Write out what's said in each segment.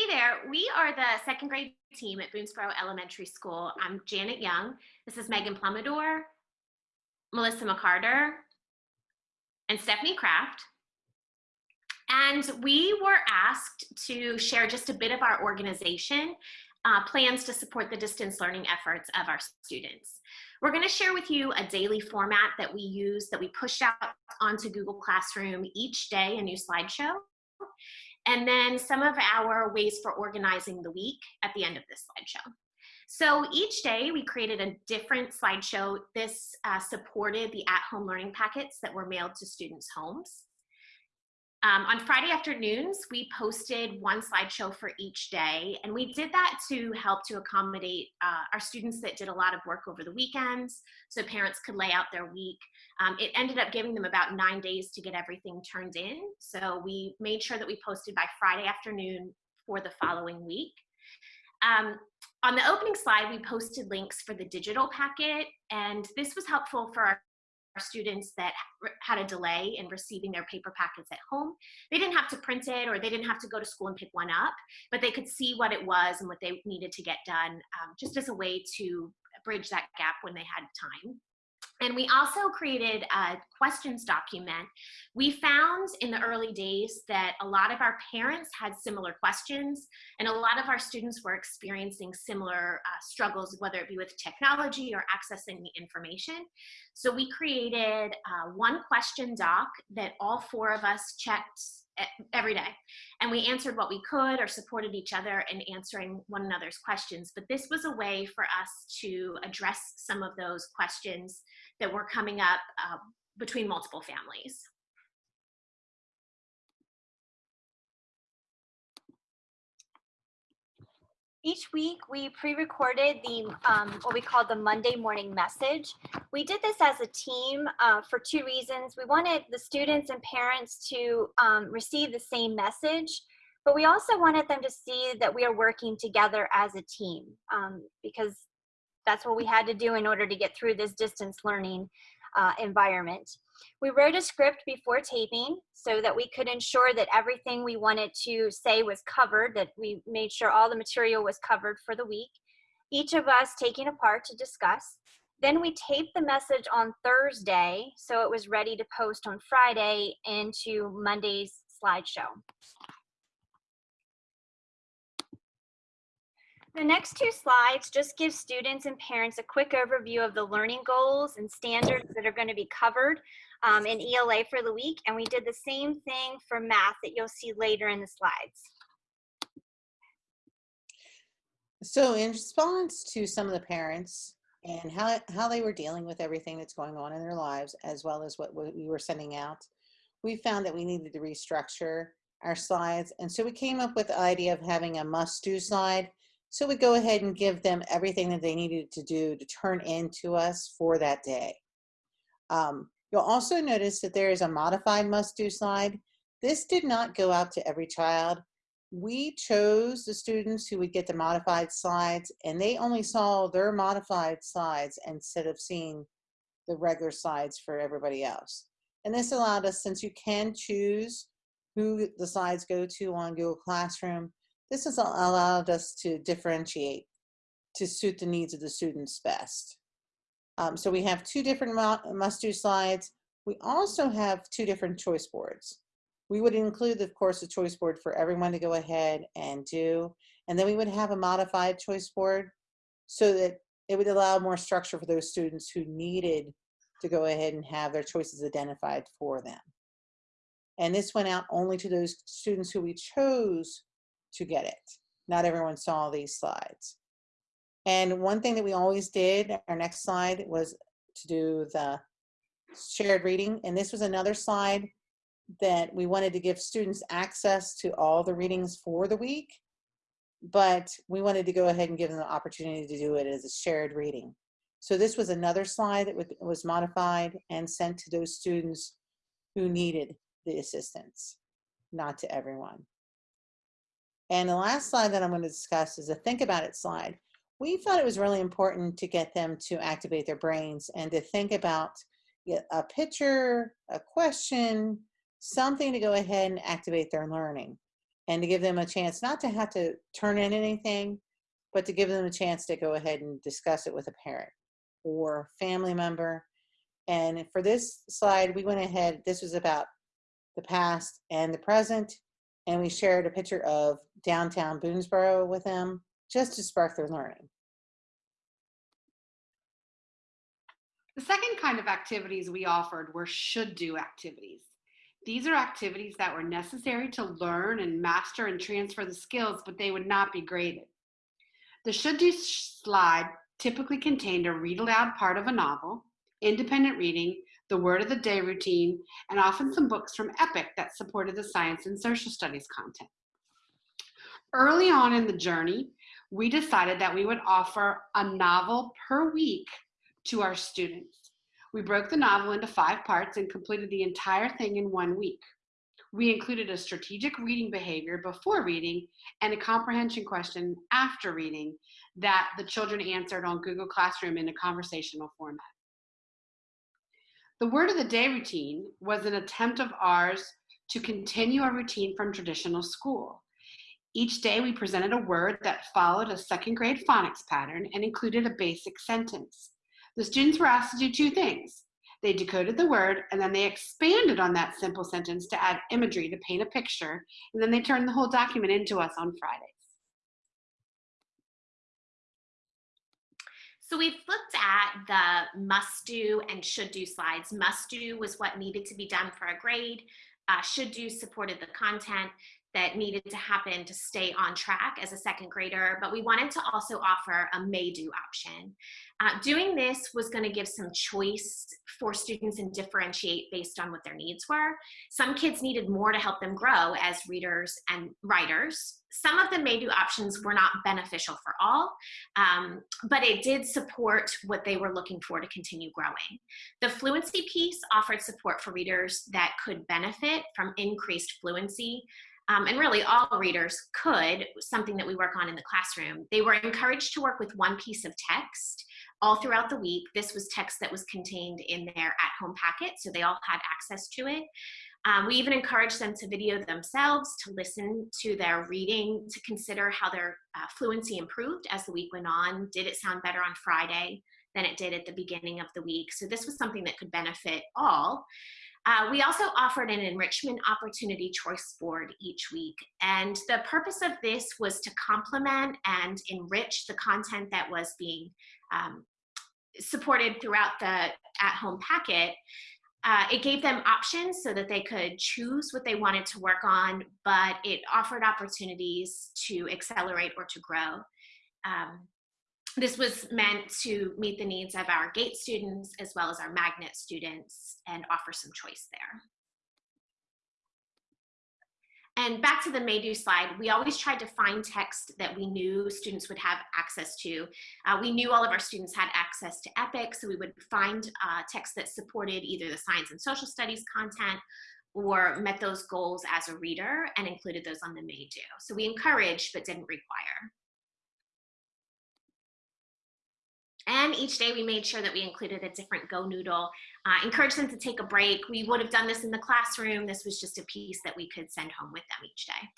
Hey there, we are the second grade team at Boonesboro Elementary School. I'm Janet Young. This is Megan Plumidor, Melissa McCarter, and Stephanie Kraft. And we were asked to share just a bit of our organization uh, plans to support the distance learning efforts of our students. We're gonna share with you a daily format that we use, that we push out onto Google Classroom each day, a new slideshow. And then some of our ways for organizing the week at the end of this slideshow. So each day we created a different slideshow. This uh, supported the at-home learning packets that were mailed to students' homes. Um, on Friday afternoons, we posted one slideshow for each day, and we did that to help to accommodate uh, our students that did a lot of work over the weekends, so parents could lay out their week. Um, it ended up giving them about nine days to get everything turned in, so we made sure that we posted by Friday afternoon for the following week. Um, on the opening slide, we posted links for the digital packet, and this was helpful for our students that had a delay in receiving their paper packets at home. They didn't have to print it or they didn't have to go to school and pick one up, but they could see what it was and what they needed to get done um, just as a way to bridge that gap when they had time. And we also created a questions document. We found in the early days that a lot of our parents had similar questions and a lot of our students were experiencing similar uh, struggles, whether it be with technology or accessing the information. So we created uh, one question doc that all four of us checked every day. And we answered what we could or supported each other in answering one another's questions. But this was a way for us to address some of those questions that were coming up uh, between multiple families. Each week we pre-recorded the um, what we call the Monday morning message. We did this as a team uh, for two reasons. We wanted the students and parents to um, receive the same message, but we also wanted them to see that we are working together as a team um, because that's what we had to do in order to get through this distance learning uh, environment. We wrote a script before taping so that we could ensure that everything we wanted to say was covered, that we made sure all the material was covered for the week. Each of us taking a part to discuss. Then we taped the message on Thursday so it was ready to post on Friday into Monday's slideshow. The next two slides just give students and parents a quick overview of the learning goals and standards that are going to be covered um, in ELA for the week. And we did the same thing for math that you'll see later in the slides. So in response to some of the parents and how, how they were dealing with everything that's going on in their lives, as well as what we were sending out, we found that we needed to restructure our slides. And so we came up with the idea of having a must do slide so we go ahead and give them everything that they needed to do to turn in to us for that day. Um, you'll also notice that there is a modified must-do slide. This did not go out to every child. We chose the students who would get the modified slides and they only saw their modified slides instead of seeing the regular slides for everybody else. And this allowed us, since you can choose who the slides go to on Google Classroom, this has allowed us to differentiate to suit the needs of the students best. Um, so we have two different must-do slides. We also have two different choice boards. We would include, of course, a choice board for everyone to go ahead and do. And then we would have a modified choice board so that it would allow more structure for those students who needed to go ahead and have their choices identified for them. And this went out only to those students who we chose to get it. Not everyone saw these slides. And one thing that we always did, our next slide, was to do the shared reading. And this was another slide that we wanted to give students access to all the readings for the week, but we wanted to go ahead and give them the opportunity to do it as a shared reading. So this was another slide that was modified and sent to those students who needed the assistance, not to everyone. And the last slide that I'm going to discuss is a think about it slide. We thought it was really important to get them to activate their brains and to think about a picture, a question, something to go ahead and activate their learning. and to give them a chance not to have to turn in anything, but to give them a chance to go ahead and discuss it with a parent or family member. And for this slide, we went ahead, this was about the past and the present, and we shared a picture of downtown Boonesboro with them just to spark their learning. The second kind of activities we offered were should do activities. These are activities that were necessary to learn and master and transfer the skills, but they would not be graded. The should do slide typically contained a read aloud part of a novel, independent reading, the word of the day routine, and often some books from EPIC that supported the science and social studies content. Early on in the journey, we decided that we would offer a novel per week to our students. We broke the novel into five parts and completed the entire thing in one week. We included a strategic reading behavior before reading and a comprehension question after reading that the children answered on Google Classroom in a conversational format. The word of the day routine was an attempt of ours to continue a routine from traditional school. Each day we presented a word that followed a second grade phonics pattern and included a basic sentence. The students were asked to do two things. They decoded the word and then they expanded on that simple sentence to add imagery to paint a picture, and then they turned the whole document into us on Fridays. So we've looked at the must do and should do slides. Must do was what needed to be done for a grade. Uh, should do supported the content that needed to happen to stay on track as a second grader, but we wanted to also offer a may do option. Uh, doing this was going to give some choice for students and differentiate based on what their needs were. Some kids needed more to help them grow as readers and writers. Some of the may do options were not beneficial for all, um, but it did support what they were looking for to continue growing. The fluency piece offered support for readers that could benefit from increased fluency um, and really all readers could, something that we work on in the classroom. They were encouraged to work with one piece of text all throughout the week. This was text that was contained in their at-home packet, so they all had access to it. Um, we even encouraged them to video themselves, to listen to their reading, to consider how their uh, fluency improved as the week went on. Did it sound better on Friday than it did at the beginning of the week? So this was something that could benefit all. Uh, we also offered an enrichment opportunity choice board each week. And the purpose of this was to complement and enrich the content that was being um, supported throughout the at-home packet. Uh, it gave them options so that they could choose what they wanted to work on, but it offered opportunities to accelerate or to grow. Um, this was meant to meet the needs of our GATE students as well as our magnet students and offer some choice there. And back to the Maydo slide, we always tried to find text that we knew students would have access to. Uh, we knew all of our students had access to EPIC, so we would find uh, text that supported either the science and social studies content or met those goals as a reader and included those on the Maydo. So we encouraged but didn't require. And each day we made sure that we included a different GoNoodle, uh, encouraged them to take a break. We would have done this in the classroom. This was just a piece that we could send home with them each day.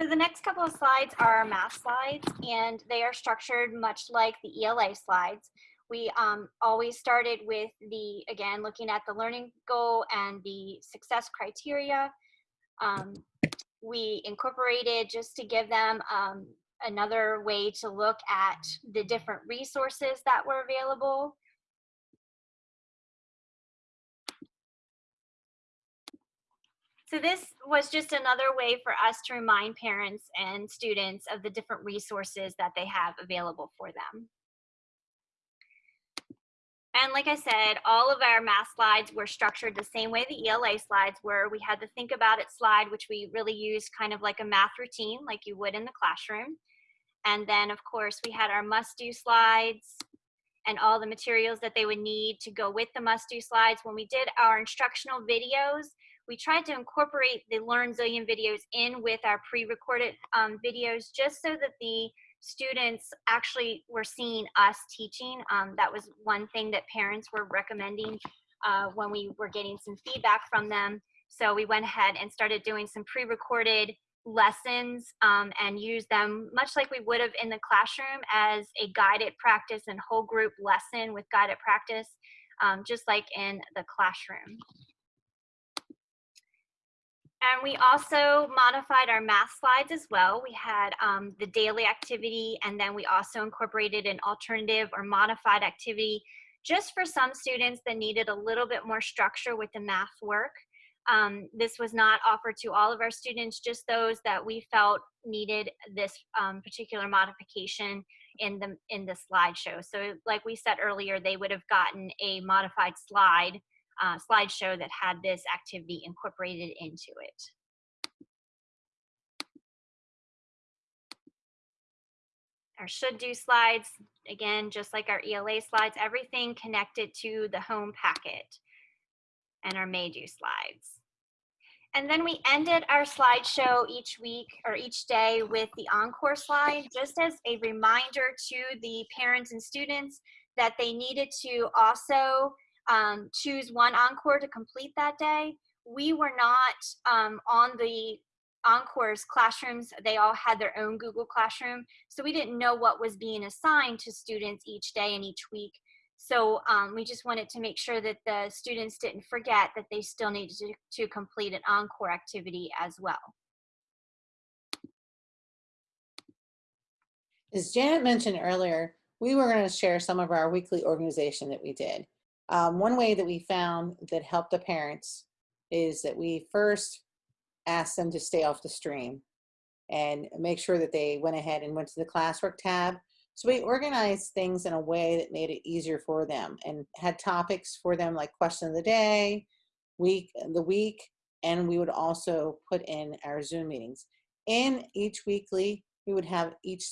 So the next couple of slides are our math slides, and they are structured much like the ELA slides. We um, always started with the, again, looking at the learning goal and the success criteria. Um, we incorporated just to give them um, another way to look at the different resources that were available. So this was just another way for us to remind parents and students of the different resources that they have available for them. And like I said, all of our math slides were structured the same way the ELA slides were. We had the think about it slide, which we really used kind of like a math routine, like you would in the classroom. And then of course we had our must do slides and all the materials that they would need to go with the must do slides. When we did our instructional videos, we tried to incorporate the LearnZillion videos in with our pre-recorded um, videos just so that the students actually were seeing us teaching. Um, that was one thing that parents were recommending uh, when we were getting some feedback from them So we went ahead and started doing some pre-recorded lessons um, and used them much like we would have in the classroom as a guided practice and whole group lesson with guided practice, um, just like in the classroom. And we also modified our math slides as well. We had um, the daily activity, and then we also incorporated an alternative or modified activity just for some students that needed a little bit more structure with the math work. Um, this was not offered to all of our students, just those that we felt needed this um, particular modification in the in the slideshow. So like we said earlier, they would have gotten a modified slide uh, slideshow that had this activity incorporated into it. Our should do slides, again, just like our ELA slides, everything connected to the home packet and our may do slides. And then we ended our slideshow each week or each day with the encore slide, just as a reminder to the parents and students that they needed to also um, choose one encore to complete that day. We were not um, on the Encore's classrooms. They all had their own Google Classroom. So we didn't know what was being assigned to students each day and each week. So um, we just wanted to make sure that the students didn't forget that they still needed to, to complete an encore activity as well. As Janet mentioned earlier, we were going to share some of our weekly organization that we did. Um, one way that we found that helped the parents is that we first asked them to stay off the stream and make sure that they went ahead and went to the classwork tab. So we organized things in a way that made it easier for them and had topics for them like question of the day, week, the week, and we would also put in our Zoom meetings. In each weekly, we would have each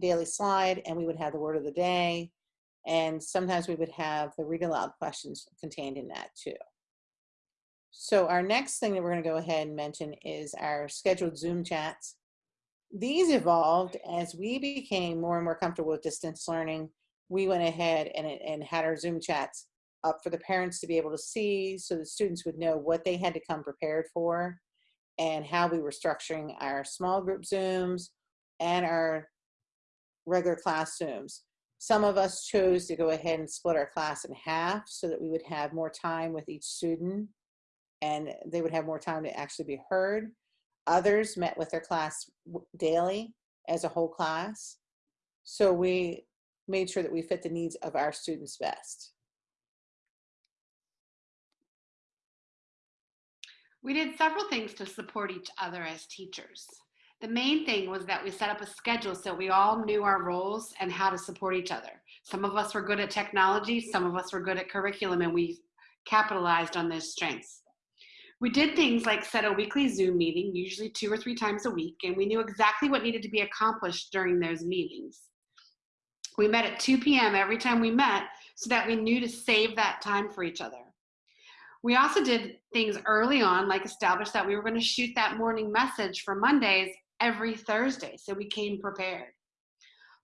daily slide and we would have the word of the day and sometimes we would have the read aloud questions contained in that too. So our next thing that we're going to go ahead and mention is our scheduled Zoom chats. These evolved as we became more and more comfortable with distance learning. We went ahead and, and had our Zoom chats up for the parents to be able to see so the students would know what they had to come prepared for and how we were structuring our small group Zooms and our regular class Zooms. Some of us chose to go ahead and split our class in half so that we would have more time with each student and they would have more time to actually be heard. Others met with their class daily as a whole class. So we made sure that we fit the needs of our students best. We did several things to support each other as teachers. The main thing was that we set up a schedule so we all knew our roles and how to support each other. Some of us were good at technology, some of us were good at curriculum, and we capitalized on those strengths. We did things like set a weekly Zoom meeting, usually two or three times a week, and we knew exactly what needed to be accomplished during those meetings. We met at 2 p.m. every time we met so that we knew to save that time for each other. We also did things early on, like establish that we were going to shoot that morning message for Mondays every Thursday, so we came prepared.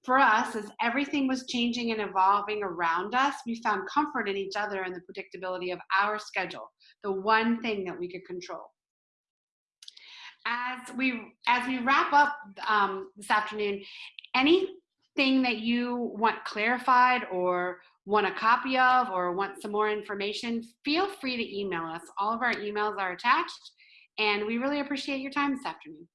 For us, as everything was changing and evolving around us, we found comfort in each other and the predictability of our schedule, the one thing that we could control. As we as we wrap up um, this afternoon, anything that you want clarified or want a copy of or want some more information, feel free to email us. All of our emails are attached, and we really appreciate your time this afternoon.